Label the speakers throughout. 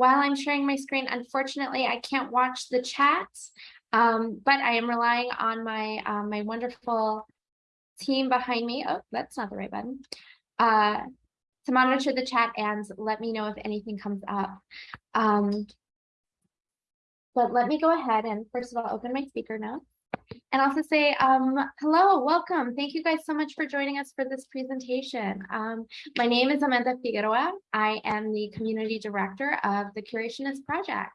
Speaker 1: while I'm sharing my screen, unfortunately, I can't watch the chat, um, but I am relying on my um, my wonderful team behind me. Oh, that's not the right button. Uh, to monitor the chat and let me know if anything comes up. Um, but let me go ahead and first of all, open my speaker notes and also say um, hello, welcome. Thank you guys so much for joining us for this presentation. Um, my name is Amanda Figueroa. I am the community director of the Curationist Project.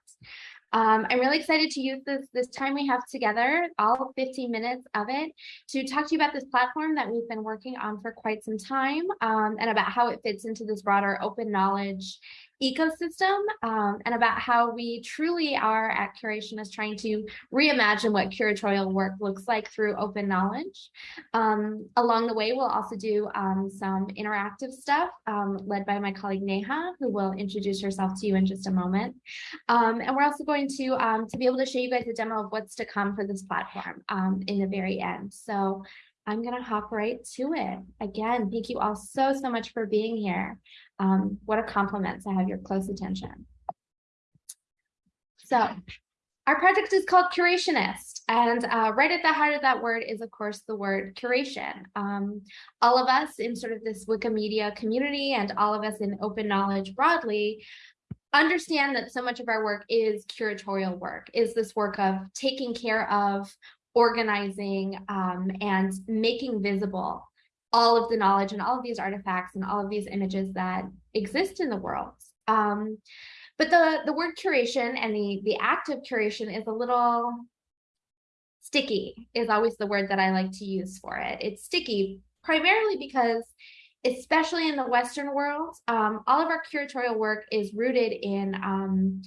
Speaker 1: Um, I'm really excited to use this, this time we have together, all 15 minutes of it, to talk to you about this platform that we've been working on for quite some time um, and about how it fits into this broader open knowledge ecosystem um, and about how we truly are at Curationist trying to reimagine what curatorial work looks like through open knowledge. Um, along the way, we'll also do um, some interactive stuff um, led by my colleague Neha, who will introduce herself to you in just a moment. Um, and we're also going to, um, to be able to show you guys a demo of what's to come for this platform in the very end. So I'm going to hop right to it. Again, thank you all so, so much for being here. Um, what a compliment to have your close attention. So our project is called Curationist, and uh, right at the heart of that word is, of course, the word curation. Um, all of us in sort of this Wikimedia community and all of us in open knowledge broadly understand that so much of our work is curatorial work, is this work of taking care of organizing um, and making visible all of the knowledge and all of these artifacts and all of these images that exist in the world. Um, but the, the word curation and the, the act of curation is a little sticky is always the word that I like to use for it. It's sticky primarily because especially in the Western world, um, all of our curatorial work is rooted in um,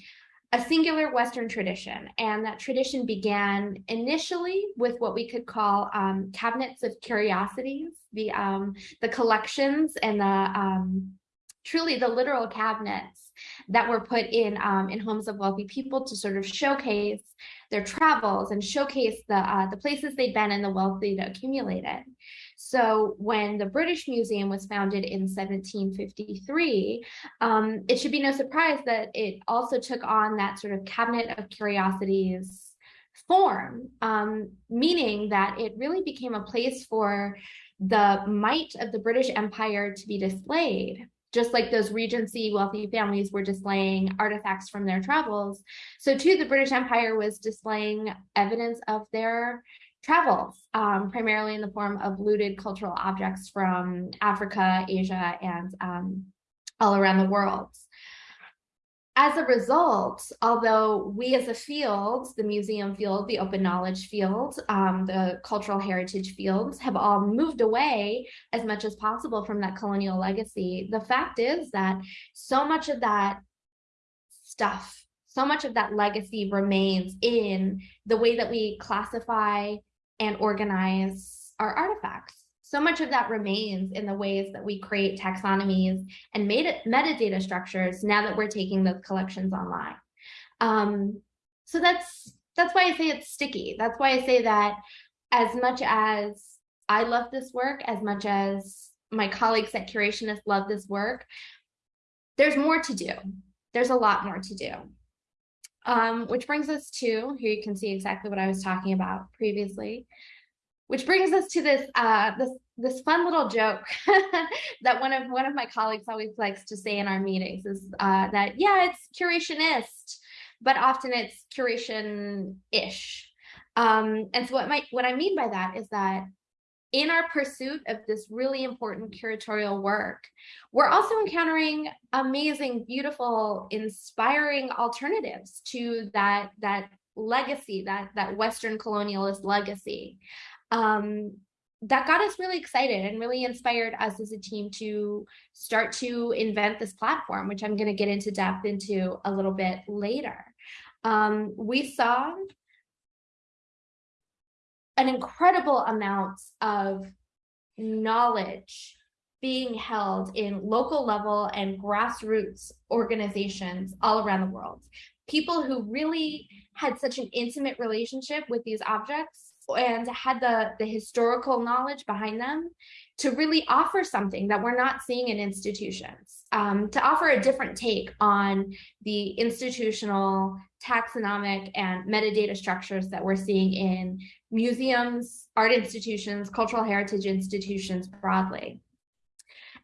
Speaker 1: a singular Western tradition. And that tradition began initially with what we could call um, cabinets of curiosities, the, um, the collections and the um, truly the literal cabinets that were put in um, in homes of wealthy people to sort of showcase their travels and showcase the uh, the places they'd been and the wealth they'd accumulated. So when the British Museum was founded in 1753, um, it should be no surprise that it also took on that sort of cabinet of curiosities form, um, meaning that it really became a place for the might of the British Empire to be displayed just like those regency wealthy families were displaying artifacts from their travels. So too, the British Empire was displaying evidence of their travels, um, primarily in the form of looted cultural objects from Africa, Asia, and um, all around the world. As a result, although we as a field, the museum field, the open knowledge field, um, the cultural heritage fields have all moved away as much as possible from that colonial legacy, the fact is that so much of that stuff, so much of that legacy remains in the way that we classify and organize our artifacts. So much of that remains in the ways that we create taxonomies and metadata structures now that we're taking those collections online. Um, so that's that's why I say it's sticky. That's why I say that as much as I love this work, as much as my colleagues at Curationist love this work, there's more to do. There's a lot more to do. Um, which brings us to, here you can see exactly what I was talking about previously, which brings us to this uh, this this fun little joke that one of one of my colleagues always likes to say in our meetings is uh, that yeah it's curationist, but often it's curation-ish. Um, and so what my what I mean by that is that in our pursuit of this really important curatorial work, we're also encountering amazing, beautiful, inspiring alternatives to that, that legacy, that, that Western colonialist legacy. Um, that got us really excited and really inspired us as a team to start to invent this platform, which I'm going to get into depth into a little bit later. Um, we saw an incredible amount of knowledge being held in local level and grassroots organizations all around the world. People who really had such an intimate relationship with these objects and had the, the historical knowledge behind them to really offer something that we're not seeing in institutions, um, to offer a different take on the institutional taxonomic and metadata structures that we're seeing in museums, art institutions, cultural heritage institutions broadly.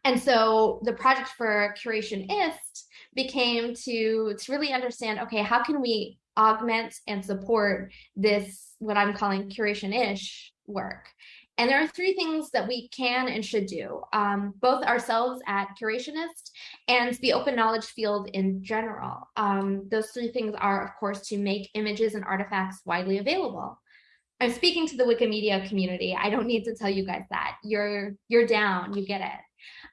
Speaker 1: And so the project for Curation Curationist became to, to really understand, okay, how can we augment and support this, what I'm calling curation-ish work? And there are three things that we can and should do, um, both ourselves at Curationist and the open knowledge field in general. Um, those three things are, of course, to make images and artifacts widely available. I'm speaking to the Wikimedia community. I don't need to tell you guys that. You're, you're down, you get it.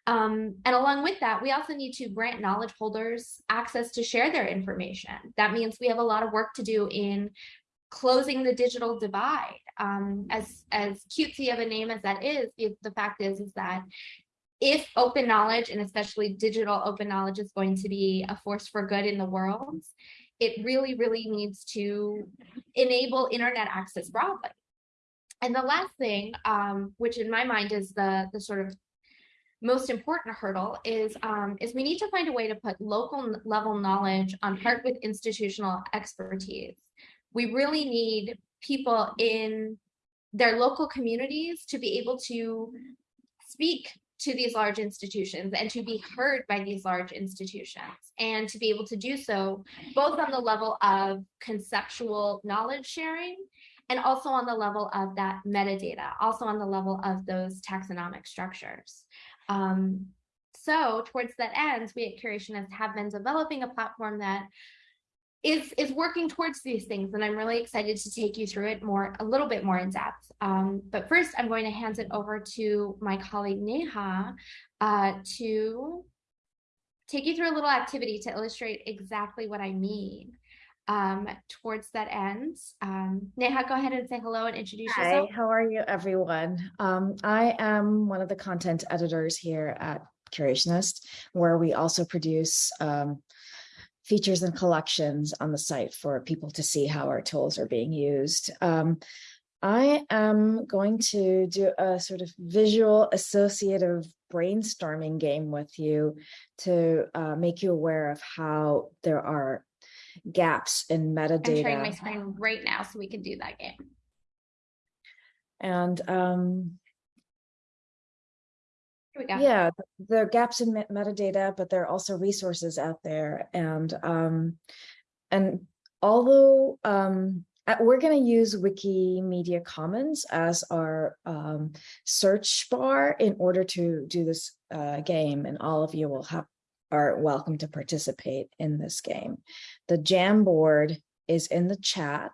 Speaker 1: Um, and along with that, we also need to grant knowledge holders access to share their information. That means we have a lot of work to do in closing the digital divide. Um, as, as cutesy of a name as that is, the, fact is, is that if open knowledge and especially digital open knowledge is going to be a force for good in the world, it really, really needs to enable internet access broadly. And the last thing, um, which in my mind is the, the sort of most important hurdle is um, is we need to find a way to put local level knowledge on part with institutional expertise. We really need people in their local communities to be able to speak to these large institutions and to be heard by these large institutions and to be able to do so both on the level of conceptual knowledge sharing and also on the level of that metadata, also on the level of those taxonomic structures. Um, so towards that end, we at Curationist have been developing a platform that is is working towards these things and I'm really excited to take you through it more a little bit more in depth. Um, but first I'm going to hand it over to my colleague Neha uh, to take you through a little activity to illustrate exactly what I mean um, towards that end. Um, Neha, go ahead and say hello and introduce yourself.
Speaker 2: Hi,
Speaker 1: yourself.
Speaker 2: how are you everyone? Um, I am one of the content editors here at Curationist, where we also produce um, features and collections on the site for people to see how our tools are being used. Um, I am going to do a sort of visual associative brainstorming game with you to uh, make you aware of how there are gaps in metadata.
Speaker 1: I'm sharing my screen right now so we can do that game.
Speaker 2: And um,
Speaker 1: Here we go.
Speaker 2: yeah, there are gaps in met metadata, but there are also resources out there. And um, and although um, we're going to use Wikimedia Commons as our um, search bar in order to do this uh, game, and all of you will have are welcome to participate in this game. The Jamboard is in the chat.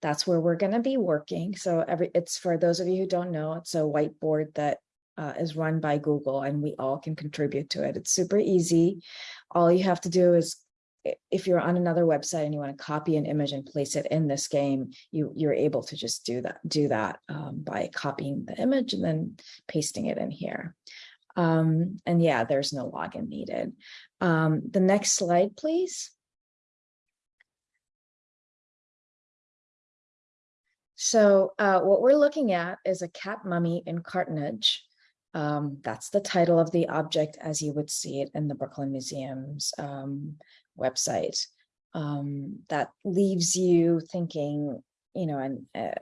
Speaker 2: That's where we're going to be working. So every it's for those of you who don't know, it's a whiteboard that uh, is run by Google and we all can contribute to it. It's super easy. All you have to do is if you're on another website and you want to copy an image and place it in this game, you, you're able to just do that, do that um, by copying the image and then pasting it in here. Um, and yeah, there's no login needed. Um, the next slide, please. So uh, what we're looking at is a cat mummy in cartonnage. Um, that's the title of the object as you would see it in the Brooklyn Museum's um, website. Um, that leaves you thinking, you know, and uh,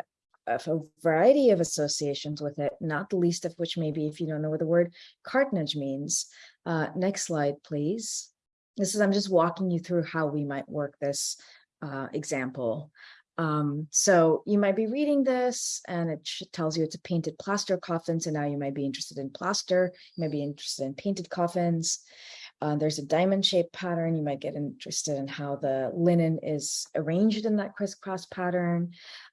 Speaker 2: of a variety of associations with it, not the least of which maybe if you don't know what the word cartonnage means. Uh, next slide, please. This is, I'm just walking you through how we might work this uh, example. Um, so you might be reading this and it tells you it's a painted plaster coffin. So now you might be interested in plaster, you might be interested in painted coffins. Uh, there's a diamond shaped pattern. You might get interested in how the linen is arranged in that crisscross pattern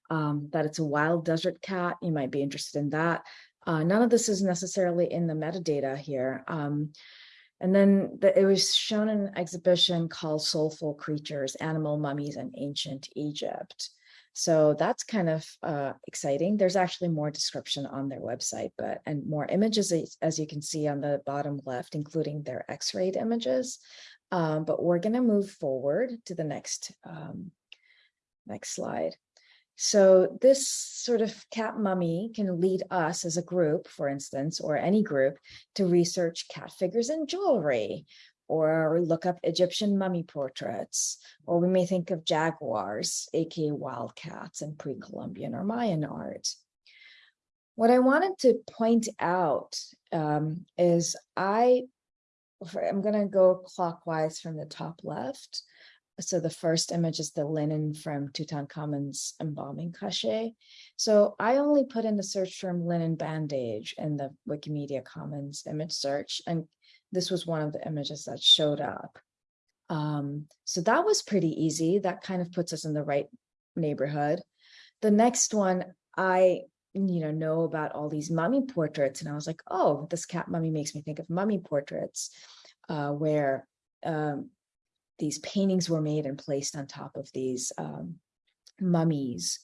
Speaker 2: um, that it's a wild desert cat. You might be interested in that. Uh, none of this is necessarily in the metadata here. Um, and then the, it was shown in an exhibition called Soulful Creatures, Animal Mummies in Ancient Egypt. So that's kind of uh, exciting. There's actually more description on their website, but and more images, as you can see on the bottom left, including their x-rayed images. Um, but we're going to move forward to the next um, next slide. So this sort of cat mummy can lead us as a group, for instance, or any group to research cat figures and jewelry, or look up Egyptian mummy portraits, or we may think of jaguars, aka wildcats in pre-Columbian or Mayan art. What I wanted to point out um, is I, I'm going to go clockwise from the top left. So the first image is the linen from Tutankhamun's embalming cachet. So I only put in the search term linen bandage in the Wikimedia Commons image search, and this was one of the images that showed up. Um, so that was pretty easy. That kind of puts us in the right neighborhood. The next one, I you know know about all these mummy portraits, and I was like, oh, this cat mummy makes me think of mummy portraits, uh, where um, these paintings were made and placed on top of these um, mummies.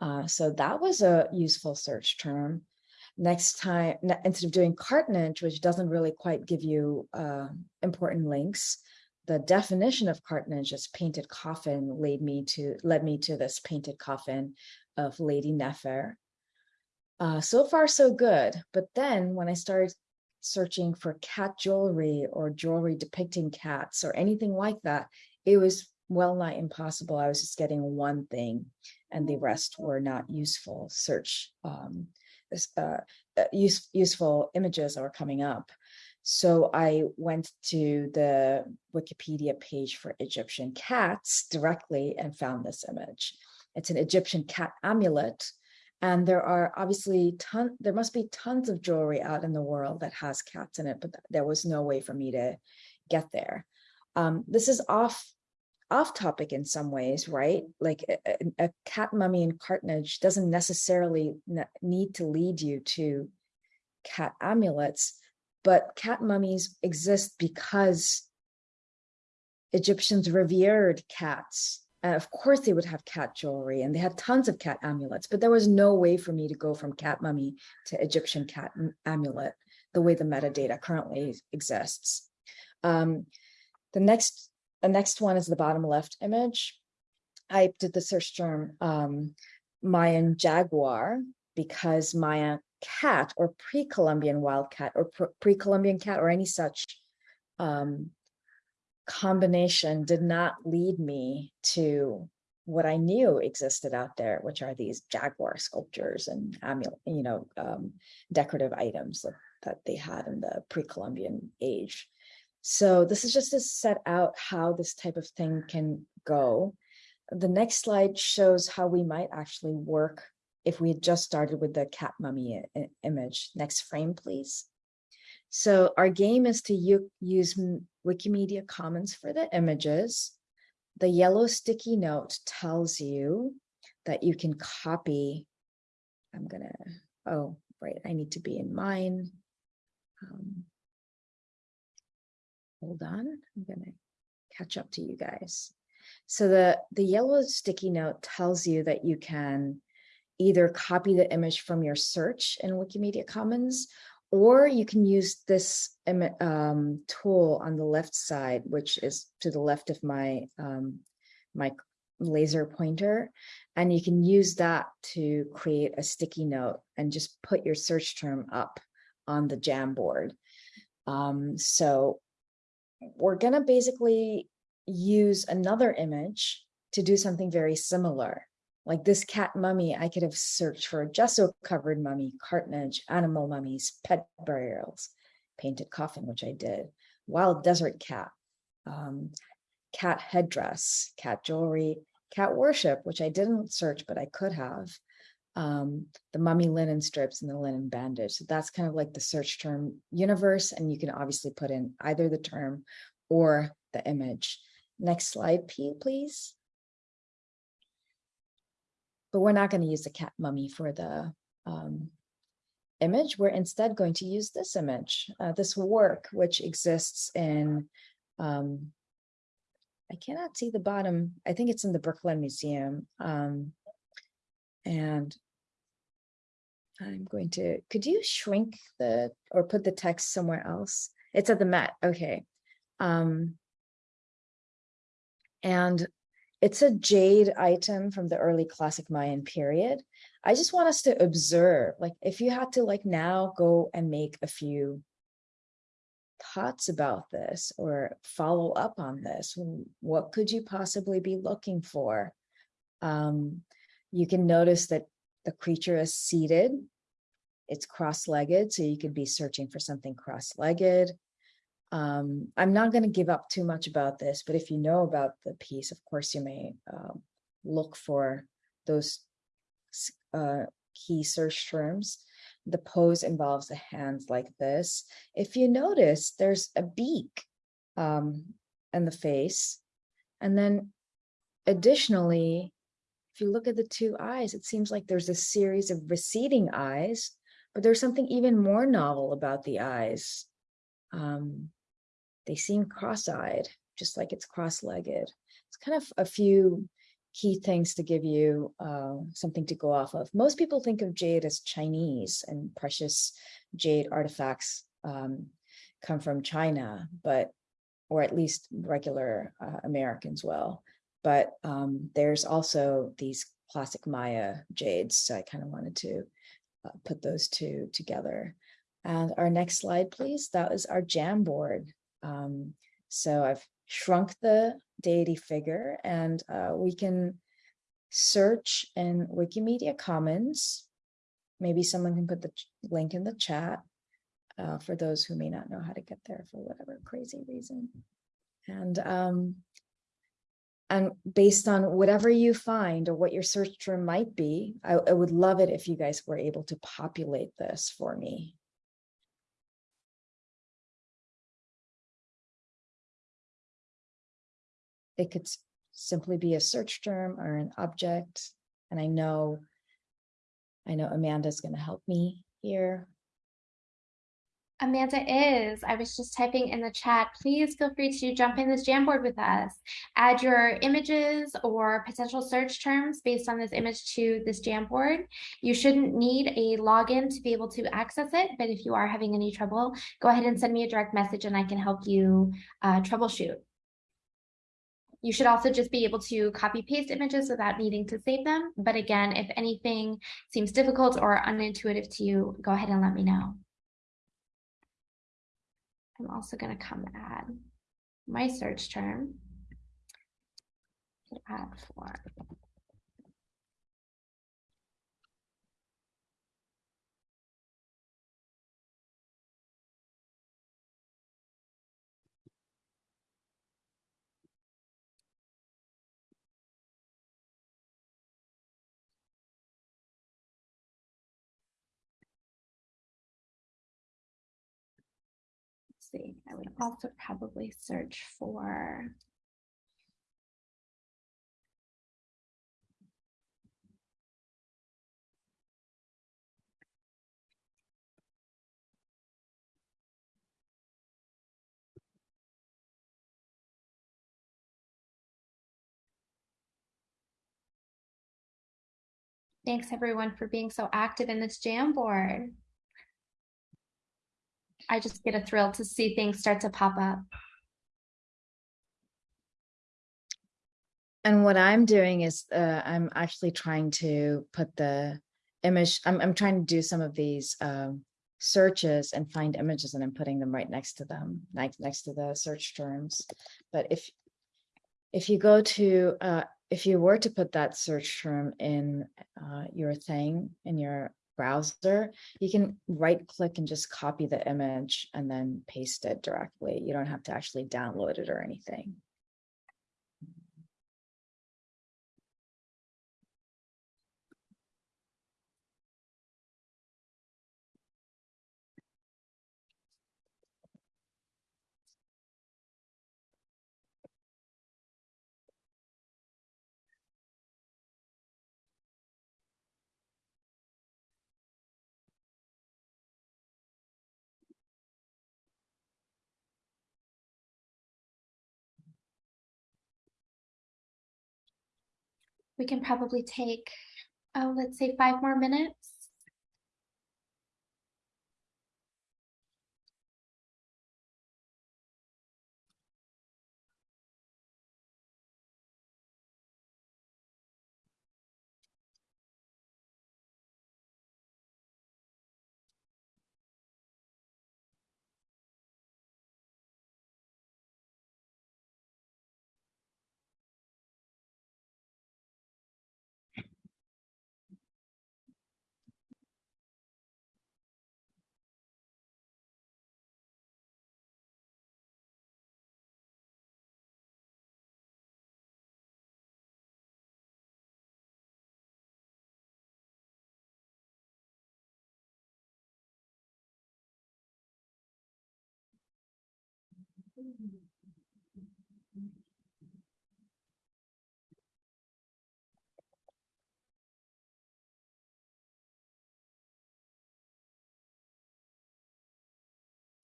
Speaker 2: Uh, so that was a useful search term. Next time, instead of doing cartonnage, which doesn't really quite give you uh, important links, the definition of cartonnage as painted coffin led me to led me to this painted coffin of Lady Nefer. Uh, so far, so good. But then when I started searching for cat jewelry or jewelry depicting cats or anything like that, it was well nigh impossible. I was just getting one thing and the rest were not useful search, um, uh, uh, use, useful images that were coming up. So I went to the Wikipedia page for Egyptian cats directly and found this image. It's an Egyptian cat amulet and there are obviously ton, there must be tons of jewelry out in the world that has cats in it, but there was no way for me to get there. Um, this is off off topic in some ways, right? Like a, a cat mummy in cartonnage doesn't necessarily need to lead you to cat amulets, but cat mummies exist because Egyptians revered cats and of course they would have cat jewelry and they had tons of cat amulets, but there was no way for me to go from cat mummy to Egyptian cat amulet the way the metadata currently exists. Um, the next, the next one is the bottom left image. I did the search term um, Mayan jaguar because Mayan cat or pre-Columbian wildcat or pre-Columbian cat or any such um, combination did not lead me to what I knew existed out there, which are these jaguar sculptures and amulet, you know, um, decorative items that, that they had in the pre-Columbian age. So this is just to set out how this type of thing can go. The next slide shows how we might actually work if we had just started with the cat mummy image. Next frame, please. So our game is to use Wikimedia Commons for the images. The yellow sticky note tells you that you can copy. I'm gonna, oh, right, I need to be in mine. Um, hold on, I'm gonna catch up to you guys. So the, the yellow sticky note tells you that you can either copy the image from your search in Wikimedia Commons or you can use this um, tool on the left side, which is to the left of my, um, my laser pointer. And you can use that to create a sticky note and just put your search term up on the Jamboard. Um, so we're gonna basically use another image to do something very similar. Like this cat mummy, I could have searched for a gesso covered mummy, cartonnage, animal mummies, pet burials, painted coffin, which I did, wild desert cat, um, cat headdress, cat jewelry, cat worship, which I didn't search, but I could have, um, the mummy linen strips and the linen bandage. So that's kind of like the search term universe. And you can obviously put in either the term or the image. Next slide, please but we're not going to use the cat mummy for the um, image. We're instead going to use this image, uh, this work, which exists in, um, I cannot see the bottom. I think it's in the Brooklyn Museum. Um, and I'm going to, could you shrink the, or put the text somewhere else? It's at the Met, okay. Um, and it's a jade item from the early classic Mayan period. I just want us to observe, like if you had to like now go and make a few thoughts about this or follow up on this, what could you possibly be looking for? Um, you can notice that the creature is seated. It's cross-legged, so you could be searching for something cross-legged. Um, I'm not going to give up too much about this, but if you know about the piece, of course, you may um, look for those uh, key search terms. The pose involves the hands like this. If you notice, there's a beak um, and the face. And then additionally, if you look at the two eyes, it seems like there's a series of receding eyes, but there's something even more novel about the eyes. Um, they seem cross-eyed, just like it's cross-legged. It's kind of a few key things to give you uh, something to go off of. Most people think of jade as Chinese and precious jade artifacts um, come from China, but or at least regular uh, Americans will. But um, there's also these classic Maya jades, so I kind of wanted to uh, put those two together. And our next slide, please. That is our Jamboard. Um, so I've shrunk the deity figure and uh, we can search in Wikimedia Commons. Maybe someone can put the link in the chat uh, for those who may not know how to get there for whatever crazy reason. And um, and based on whatever you find or what your search term might be, I, I would love it if you guys were able to populate this for me. It could simply be a search term or an object. And I know, I know Amanda's going to help me here.
Speaker 1: Amanda is. I was just typing in the chat. Please feel free to jump in this Jamboard with us. Add your images or potential search terms based on this image to this Jamboard. You shouldn't need a login to be able to access it, but if you are having any trouble, go ahead and send me a direct message and I can help you uh, troubleshoot. You should also just be able to copy paste images without needing to save them. But again, if anything seems difficult or unintuitive to you, go ahead and let me know. I'm also going to come add my search term. Add for see. I would also probably search for Thanks everyone for being so active in this Jamboard. I just get a thrill to see things start to pop up.
Speaker 2: And what I'm doing is uh, I'm actually trying to put the image, I'm, I'm trying to do some of these um, searches and find images and I'm putting them right next to them, next, next to the search terms. But if if you go to, uh, if you were to put that search term in uh, your thing, in your browser, you can right click and just copy the image and then paste it directly. You don't have to actually download it or anything.
Speaker 1: We can probably take, oh, let's say five more minutes.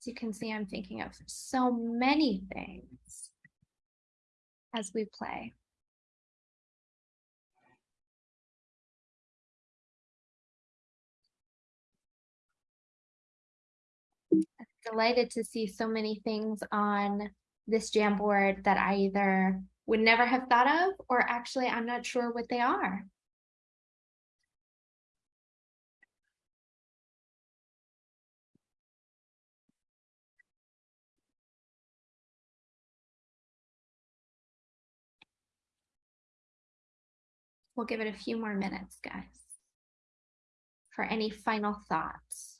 Speaker 1: As you can see, I'm thinking of so many things as we play. Delighted to see so many things on this Jamboard that I either would never have thought of, or actually I'm not sure what they are. We'll give it a few more minutes, guys, for any final thoughts.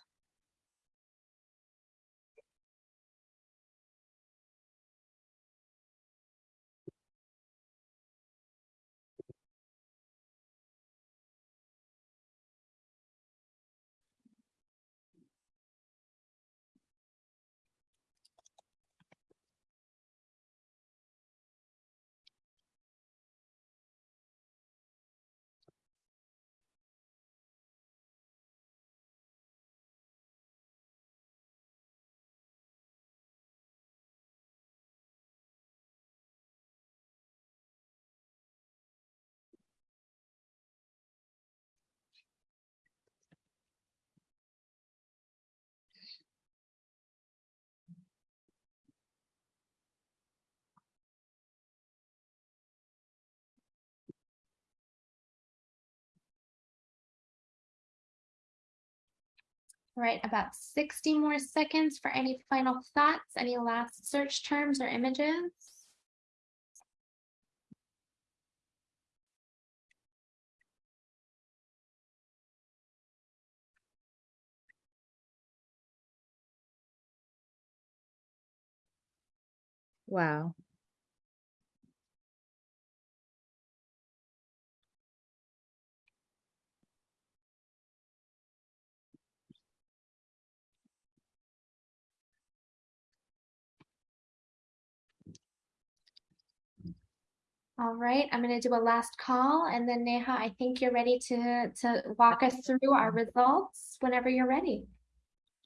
Speaker 1: All right, about 60 more seconds for any final thoughts, any last search terms or images?
Speaker 2: Wow.
Speaker 1: All right, I'm going to do a last call and then Neha, I think you're ready to, to walk us through our results whenever you're ready.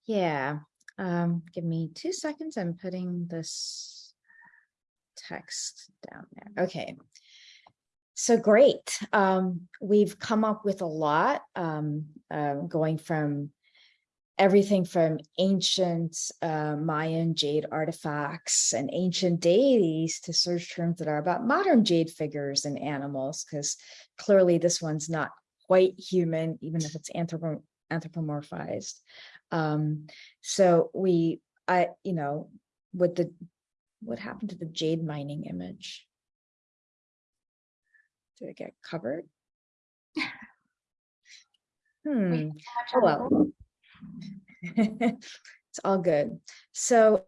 Speaker 2: Yeah, um, give me two seconds. I'm putting this text down there. Okay. So great. Um, we've come up with a lot, um, uh, going from everything from ancient uh, Mayan jade artifacts and ancient deities to search terms that are about modern jade figures and animals, because clearly this one's not quite human, even if it's anthropo anthropomorphized. Um, so we, I, you know, what the, what happened to the jade mining image? Did it get covered? Hmm. Oh, well. it's all good. So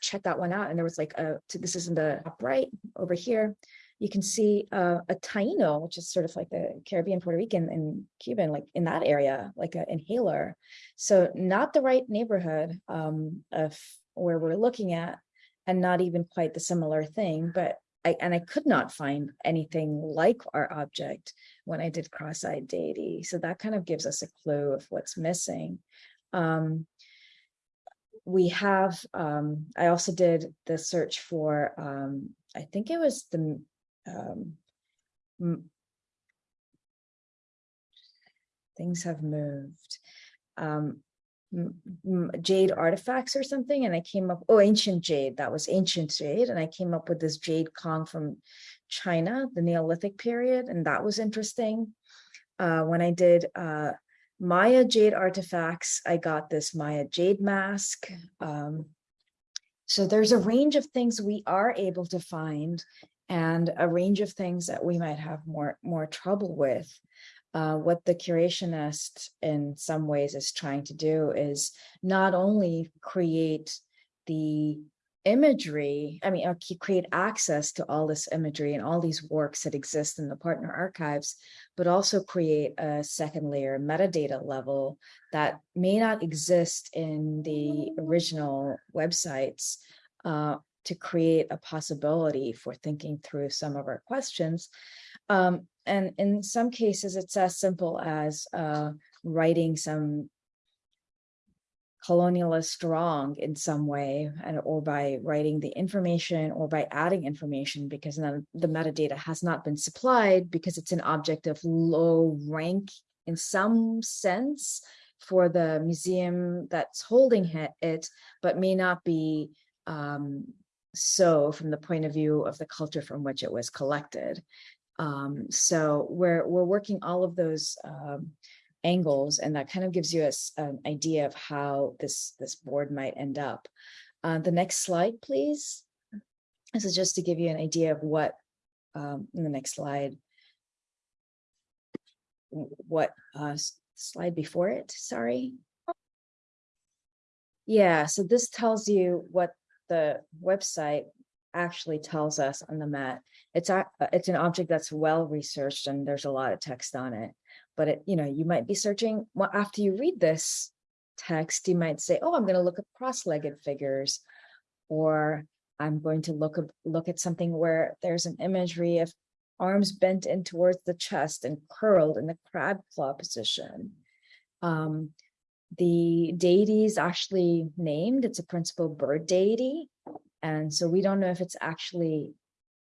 Speaker 2: check that one out and there was like a this is in the top right over here you can see uh, a Taino, which is sort of like the Caribbean, Puerto Rican, and Cuban, like in that area, like an inhaler. So not the right neighborhood um, of where we're looking at, and not even quite the similar thing. But I and I could not find anything like our object when I did cross-eyed deity. So that kind of gives us a clue of what's missing. Um, we have, um, I also did the search for, um, I think it was the um, things have moved. Um, jade artifacts or something and I came up oh ancient jade that was ancient jade and I came up with this jade Kong from China the Neolithic period and that was interesting uh, when I did uh, Maya jade artifacts I got this Maya jade mask um, so there's a range of things we are able to find and a range of things that we might have more, more trouble with. Uh, what the curationist in some ways is trying to do is not only create the imagery, I mean, uh, create access to all this imagery and all these works that exist in the partner archives, but also create a second layer metadata level that may not exist in the original websites uh, to create a possibility for thinking through some of our questions. Um, and in some cases, it's as simple as uh, righting some colonialist wrong in some way and or by writing the information or by adding information because the metadata has not been supplied because it's an object of low rank in some sense for the museum that's holding it, it but may not be um, so from the point of view of the culture from which it was collected. Um, so we're we're working all of those um, angles, and that kind of gives you a an idea of how this this board might end up. Uh, the next slide, please. This is just to give you an idea of what um, in the next slide. What uh, slide before it? Sorry. Yeah, so this tells you what the website actually tells us on the Met. It's a, it's an object that's well researched and there's a lot of text on it. But it, you know, you might be searching, well, after you read this text, you might say, oh, I'm gonna look at cross-legged figures. Or I'm going to look, look at something where there's an imagery of arms bent in towards the chest and curled in the crab claw position. Um, the deity is actually named, it's a principal bird deity. And so we don't know if it's actually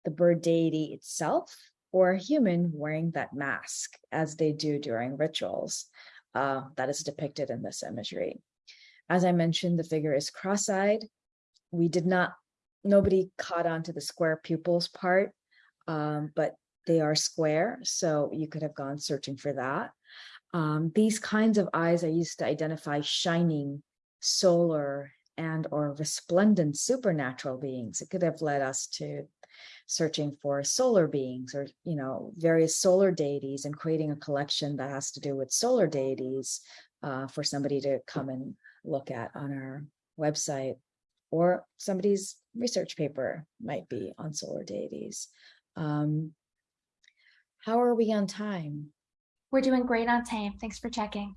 Speaker 2: the bird deity itself or a human wearing that mask as they do during rituals uh, that is depicted in this imagery. As I mentioned, the figure is cross-eyed. We did not, nobody caught on to the square pupils part, um, but they are square, so you could have gone searching for that. Um, these kinds of eyes are used to identify shining, solar, and or resplendent supernatural beings. It could have led us to searching for solar beings or you know various solar deities and creating a collection that has to do with solar deities uh, for somebody to come and look at on our website or somebody's research paper might be on solar deities. Um, how are we on time?
Speaker 1: We're doing great on time. Thanks for checking.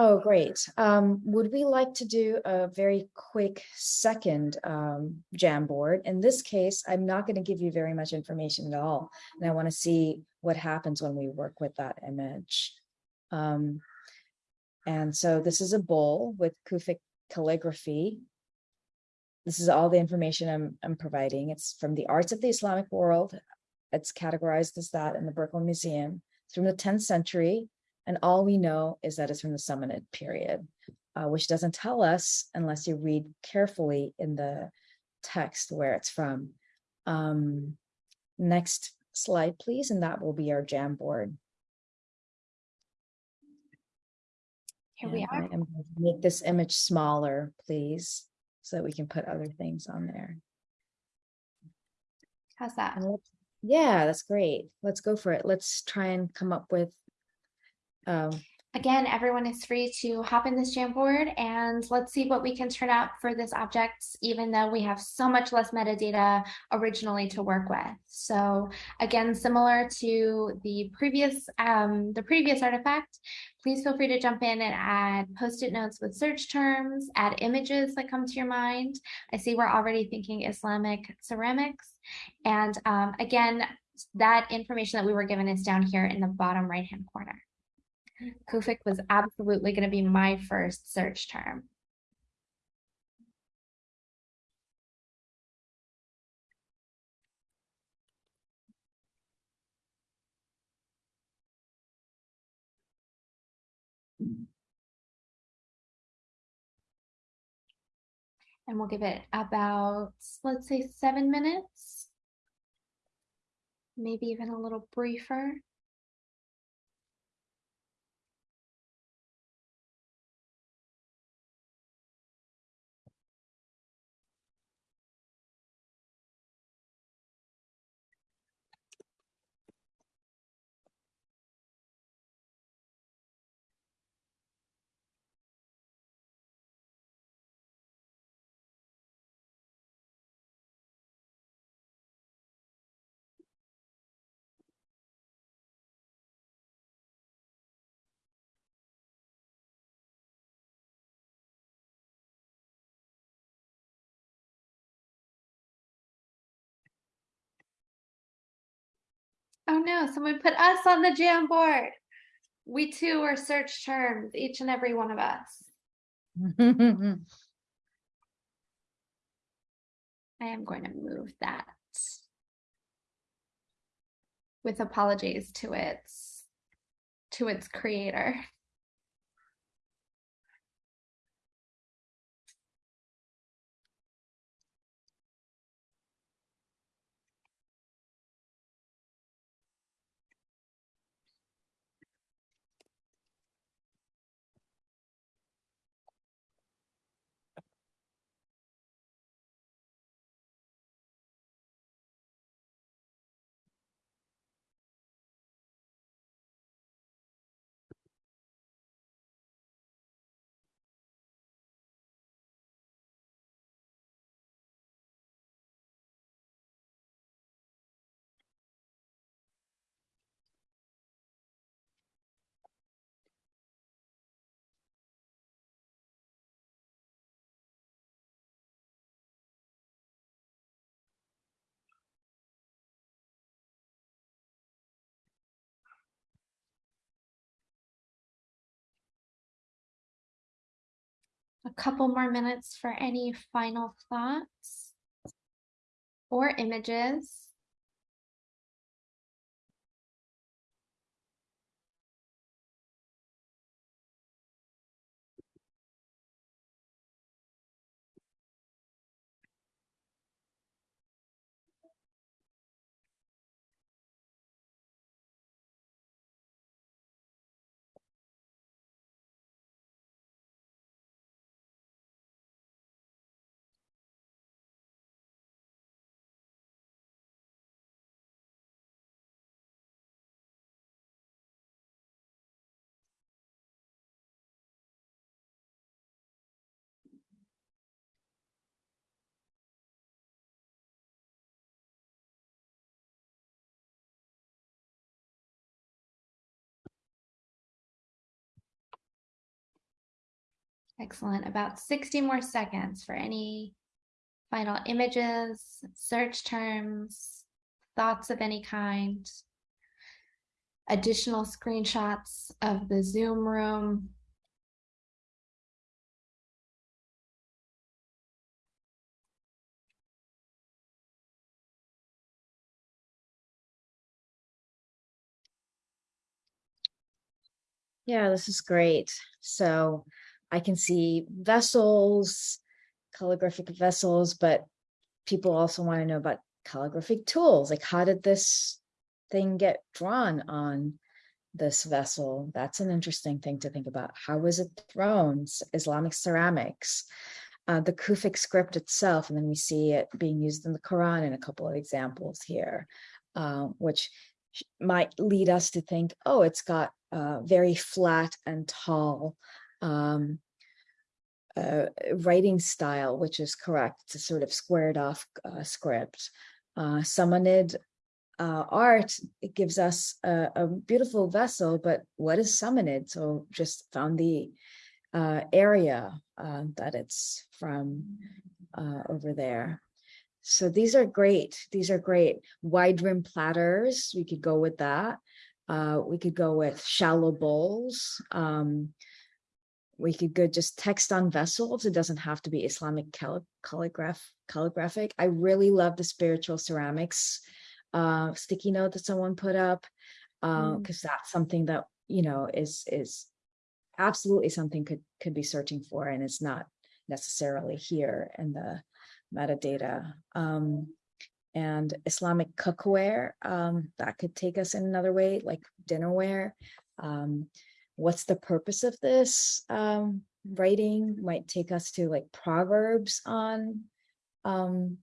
Speaker 2: Oh, great. Um, would we like to do a very quick second um, Jamboard? In this case, I'm not going to give you very much information at all. And I want to see what happens when we work with that image. Um, and so this is a bowl with Kufic calligraphy. This is all the information I'm, I'm providing. It's from the arts of the Islamic world. It's categorized as that in the Brooklyn Museum. It's from the 10th century. And all we know is that it's from the Samanid period, uh, which doesn't tell us unless you read carefully in the text where it's from. Um, next slide, please, and that will be our Jamboard.
Speaker 1: Here we are.
Speaker 2: I am going to make this image smaller, please, so that we can put other things on there.
Speaker 1: How's that?
Speaker 2: And let's- yeah, that's great. Let's go for it. Let's try and come up with um,
Speaker 1: Again, everyone is free to hop in this Jamboard and let's see what we can turn out for this object, even though we have so much less metadata originally to work with. So again, similar to the previous, um, the previous artifact, please feel free to jump in and add post-it notes with search terms, add images that come to your mind. I see we're already thinking Islamic ceramics. And um, again, that information that we were given is down here in the bottom right-hand corner. Kufic was absolutely going to be my first search term. And we'll give it about, let's say, seven minutes. Maybe even a little briefer. Oh no, someone put us on the jam board. We too are search terms, each and every one of us. I am going to move that with apologies to its to its creator. A couple more minutes for any final thoughts or images. Excellent. About 60 more seconds for any final images, search terms, thoughts of any kind, additional screenshots of the Zoom room.
Speaker 2: Yeah, this is great. So I can see vessels, calligraphic vessels, but people also want to know about calligraphic tools. Like, how did this thing get drawn on this vessel? That's an interesting thing to think about. How was it thrown? Islamic ceramics, uh, the Kufic script itself, and then we see it being used in the Quran in a couple of examples here, uh, which might lead us to think, oh, it's got uh, very flat and tall um, uh, writing style, which is correct. It's a sort of squared off uh, script. Uh, Samanid uh, art gives us a, a beautiful vessel, but what is Samanid? So just found the uh, area uh, that it's from uh, over there. So these are great. These are great. Wide rim platters. We could go with that. We could go with shallow bowls. Um, we could go just text on vessels. It doesn't have to be Islamic calli- calligraph calligraphic. I really love the spiritual ceramics uh, sticky note that someone put up
Speaker 1: Mm.
Speaker 2: because that's something that you know is is absolutely something could could be searching for and it's not necessarily here in the metadata. Um, and Islamic cookware um, that could take us in another way, like dinnerware. Um, what's the purpose of this um, writing? Might take us to like proverbs on um,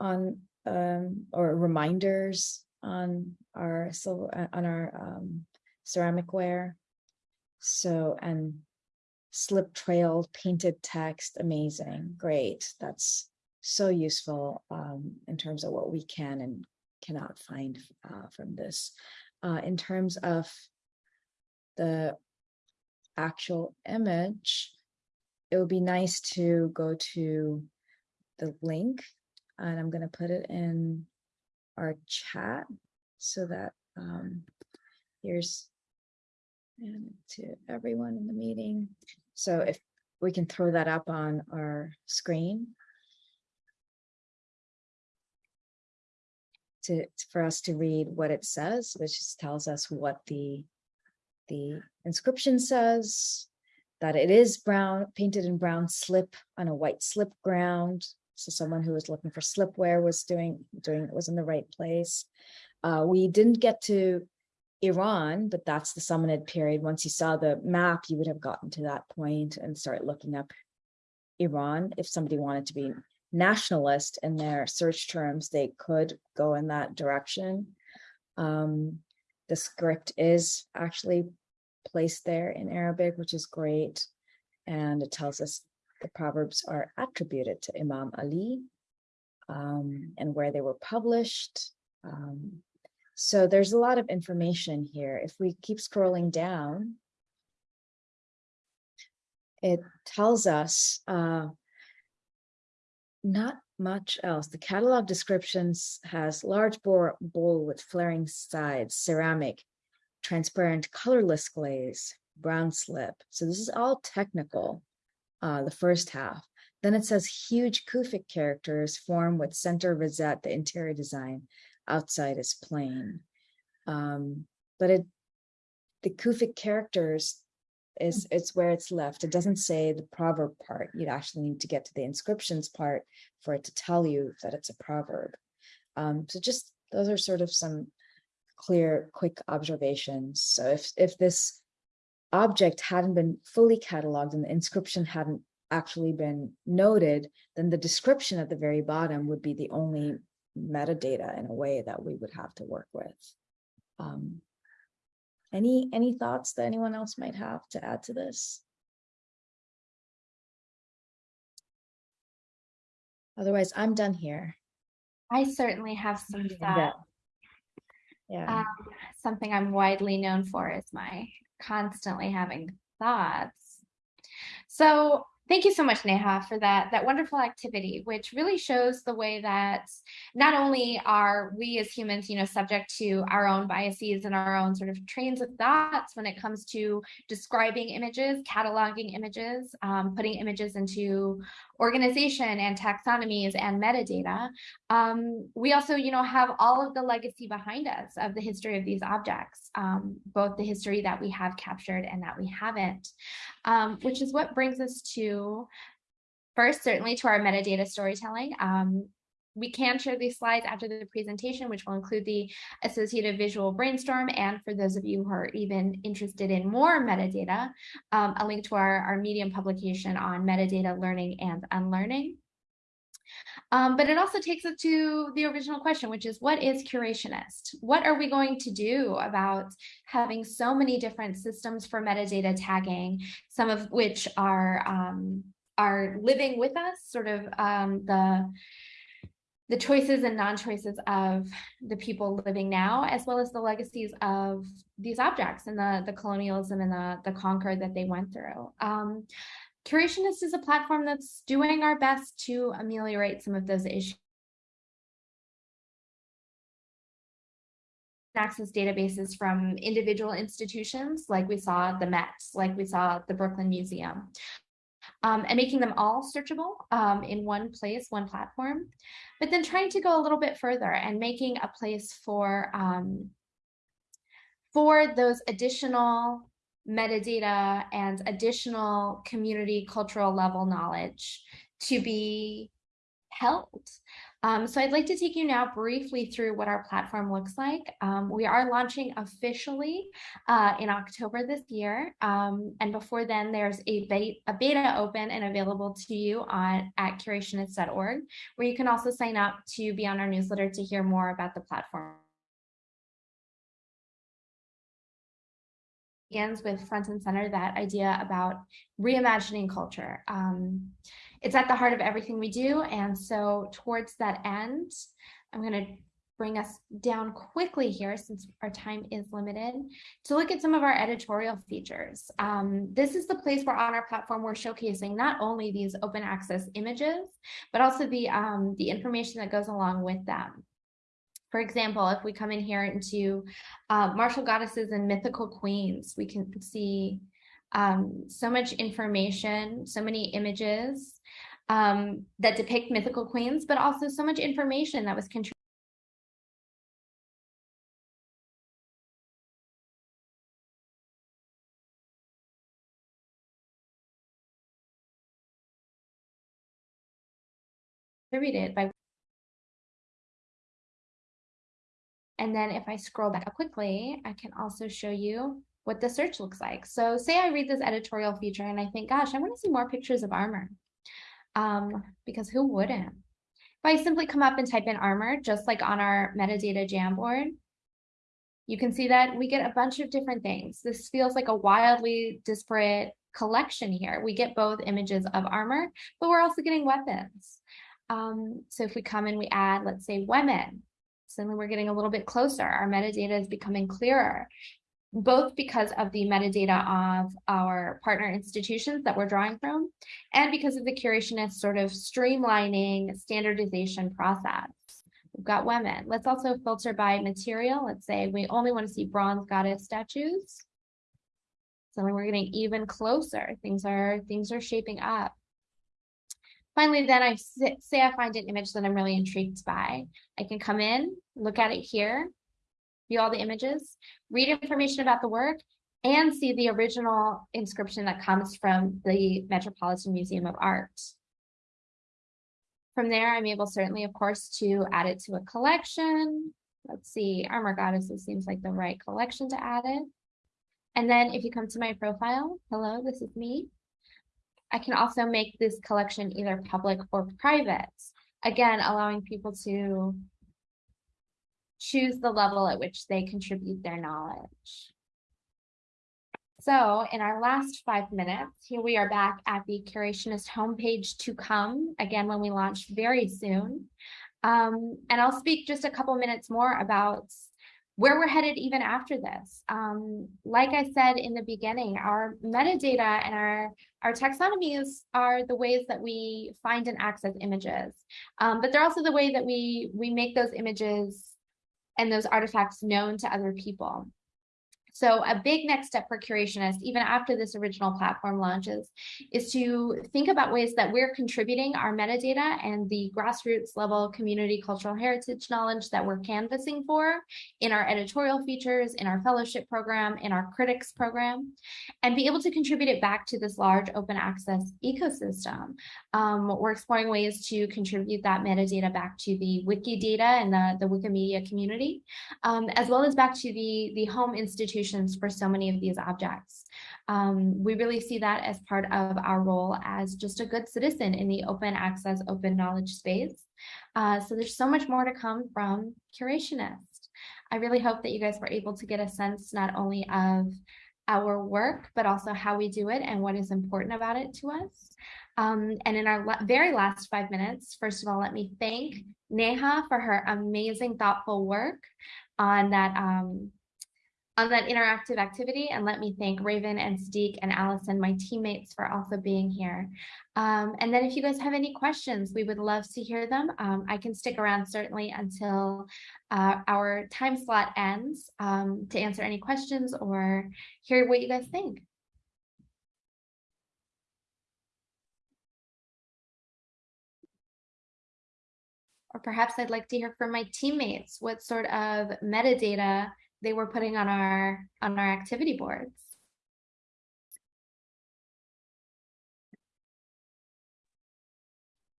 Speaker 2: on um, or reminders on our silver uh, on our um, ceramic ware. So and slip trail painted text, amazing, great. That's so useful um, in terms of what we can and cannot find uh, from this. Uh, in terms of the actual image, it would be nice to go to the link and I'm going to put it in our chat so that um, here's and to everyone in the meeting. So if we can throw that up on our screen. To, for us to read what it says, which just tells us what the, the inscription says. That it is brown, painted in brown slip on a white slip ground. So someone who was looking for slipware was doing, doing, it was in the right place. Uh, we didn't get to Iran, but that's the Samanid period. Once you saw the map, you would have gotten to that point and start looking up Iran. If somebody wanted to be nationalist in their search terms, they could go in that direction. Um, the script is actually placed there in Arabic, which is great. And it tells us the Proverbs are attributed to Imam Ali um, and where they were published. Um, so there's a lot of information here. If we keep scrolling down, it tells us uh, not much else. The catalog descriptions has large bore bowl with flaring sides, ceramic, transparent colorless glaze, brown slip. So this is all technical, uh, the first half. Then it says huge Kufic characters form with center rosette, the interior design outside is plain. Um, but it, the Kufic characters is it's where it's left. It doesn't say the proverb part. You'd actually need to get to the inscriptions part for it to tell you that it's a proverb. Um, so just those are sort of some clear, quick observations. So if if this object hadn't been fully cataloged and the inscription hadn't actually been noted, then the description at the very bottom would be the only metadata in a way that we would have to work with. Um, any any thoughts that anyone else might have to add to this? Otherwise, I'm done here.
Speaker 1: I certainly have some thoughts.
Speaker 2: Yeah.
Speaker 1: Um, something I'm widely known for is my constantly having thoughts. So Thank you so much, Neha, for that, that wonderful activity, which really shows the way that not only are we as humans, you know, subject to our own biases and our own sort of trains of thoughts when it comes to describing images, cataloging images, um, putting images into organization and taxonomies and metadata. Um, we also, you know, have all of the legacy behind us of the history of these objects, um, both the history that we have captured and that we haven't, um, which is what brings us to first, certainly to our metadata storytelling. Um, we can share these slides after the presentation, which will include the associated visual brainstorm. And for those of you who are even interested in more metadata, um, a link to our, our Medium publication on metadata learning and unlearning. Um, but it also takes us to the original question, which is what is curationist? What are we going to do about having so many different systems for metadata tagging, some of which are um, are living with us, sort of um, the the choices and non-choices of the people living now, as well as the legacies of these objects and the, the colonialism and the, the conquer that they went through. Um, Curationist is a platform that's doing our best to ameliorate some of those issues. access databases from individual institutions like we saw the Met, like we saw the Brooklyn Museum um, and making them all searchable um, in one place, one platform, but then trying to go a little bit further and making a place for um, for those additional metadata and additional community cultural level knowledge to be held. Um, so I'd like to take you now briefly through what our platform looks like. Um, we are launching officially uh, in October this year. Um, and before then, there's a, be a beta open and available to you on at curationist.org, where you can also sign up to be on our newsletter to hear more about the platform. Begins with front and center that idea about reimagining culture. Um, it's at the heart of everything we do. And so towards that end, I'm going to bring us down quickly here since our time is limited to look at some of our editorial features. Um, this is the place where on our platform we're showcasing not only these open access images, but also the, um, the information that goes along with them. For example, if we come in here into uh, martial goddesses and mythical queens, we can see um, so much information, so many images um, that depict mythical queens, but also so much information that was contributed. Contributed by And then if I scroll back up quickly, I can also show you what the search looks like. So say I read this editorial feature and I think, gosh, I want to see more pictures of armor. Um, because who wouldn't? If I simply come up and type in armor, just like on our metadata Jamboard, you can see that we get a bunch of different things. This feels like a wildly disparate collection here. We get both images of armor, but we're also getting weapons. Um, so if we come and we add, let's say women, suddenly we're getting a little bit closer. Our metadata is becoming clearer, both because of the metadata of our partner institutions that we're drawing from, and because of the curationist sort of streamlining standardization process. We've got women. Let's also filter by material. Let's say we only want to see bronze goddess statues. So we're getting even closer. Things are things are shaping up. Finally, then I say I find an image that I'm really intrigued by. I can come in, look at it here, view all the images, read information about the work, and see the original inscription that comes from the Metropolitan Museum of Art. From there, I'm able certainly, of course, to add it to a collection. Let's see, oh Armor Goddesses seems like the right collection to add it. And then if you come to my profile, hello, this is me. I can also make this collection either public or private. Again, allowing people to choose the level at which they contribute their knowledge. So in our last five minutes, here we are back at the Curationist homepage to come, again, when we launch very soon. Um, and I'll speak just a couple minutes more about where we're headed even after this. Um, like I said in the beginning, our metadata and our, our taxonomies are the ways that we find and access images, um, but they're also the way that we, we make those images and those artifacts known to other people. So a big next step for Curationists, even after this original platform launches, is to think about ways that we're contributing our metadata and the grassroots level community cultural heritage knowledge that we're canvassing for in our editorial features, in our fellowship program, in our critics program, and be able to contribute it back to this large open access ecosystem. Um, we're exploring ways to contribute that metadata back to the Wikidata and the, the Wikimedia community, um, as well as back to the, the home institutions for so many of these objects. Um, we really see that as part of our role as just a good citizen in the open access, open knowledge space. Uh, so there's so much more to come from Curationist. I really hope that you guys were able to get a sense not only of our work, but also how we do it and what is important about it to us. Um, and in our very last five minutes, first of all, let me thank Neha for her amazing, thoughtful work on that um, on that interactive activity and let me thank Raven and Sadiq and Allison, my teammates for also being here. Um, and then if you guys have any questions, we would love to hear them. Um, I can stick around certainly until uh, our time slot ends um, to answer any questions or hear what you guys think. Or perhaps I'd like to hear from my teammates what sort of metadata they were putting on our on our activity boards.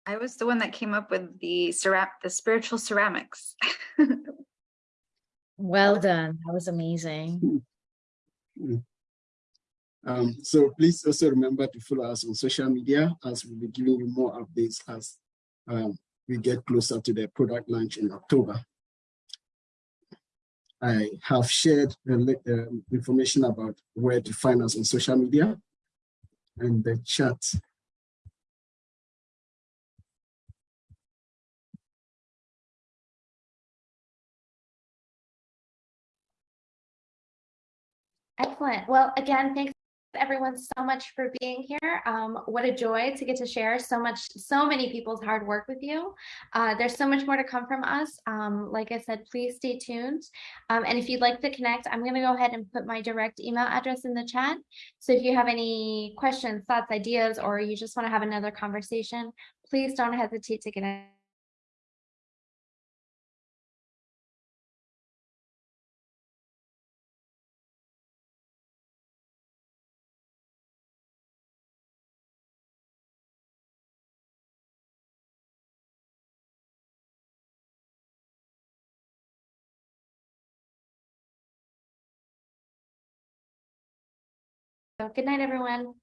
Speaker 3: I was the one that came up with the ceram the spiritual ceramics.
Speaker 2: well done. That was amazing.
Speaker 4: Um, so please also remember to follow us on social media as we'll be giving you more updates as um, we get closer to the product launch in October. I have shared uh, information about where to find us on social media and the chat.
Speaker 1: Excellent. Well, again, thanks everyone so much for being here. Um, what a joy to get to share so much, so many people's hard work with you. Uh, there's so much more to come from us. Um, like I said, please stay tuned. Um, and if you'd like to connect, I'm going to go ahead and put my direct email address in the chat. So if you have any questions, thoughts, ideas, or you just want to have another conversation, please don't hesitate to get in. So good night, everyone.